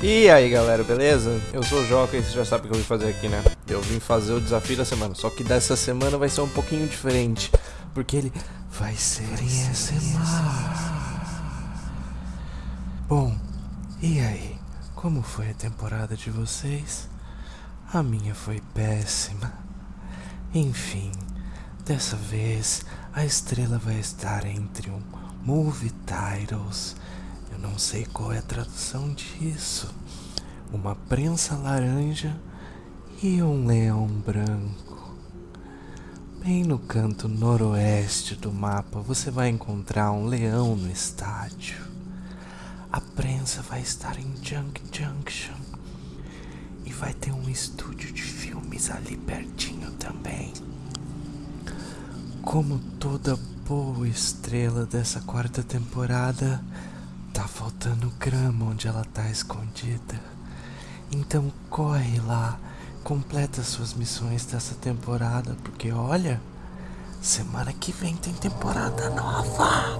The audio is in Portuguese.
E aí galera, beleza? Eu sou o Joca e você já sabe o que eu vim fazer aqui, né? Eu vim fazer o desafio da semana, só que dessa semana vai ser um pouquinho diferente, porque ele vai ser em SMR. Bom, e aí? Como foi a temporada de vocês? A minha foi péssima. Enfim, dessa vez a estrela vai estar entre um Movie Titles eu não sei qual é a tradução disso. Uma prensa laranja e um leão branco. Bem no canto noroeste do mapa você vai encontrar um leão no estádio. A prensa vai estar em Junk Junction e vai ter um estúdio de filmes ali pertinho também. Como toda boa estrela dessa quarta temporada, Faltando grama onde ela tá escondida. Então corre lá, completa suas missões dessa temporada, porque olha, semana que vem tem temporada nova.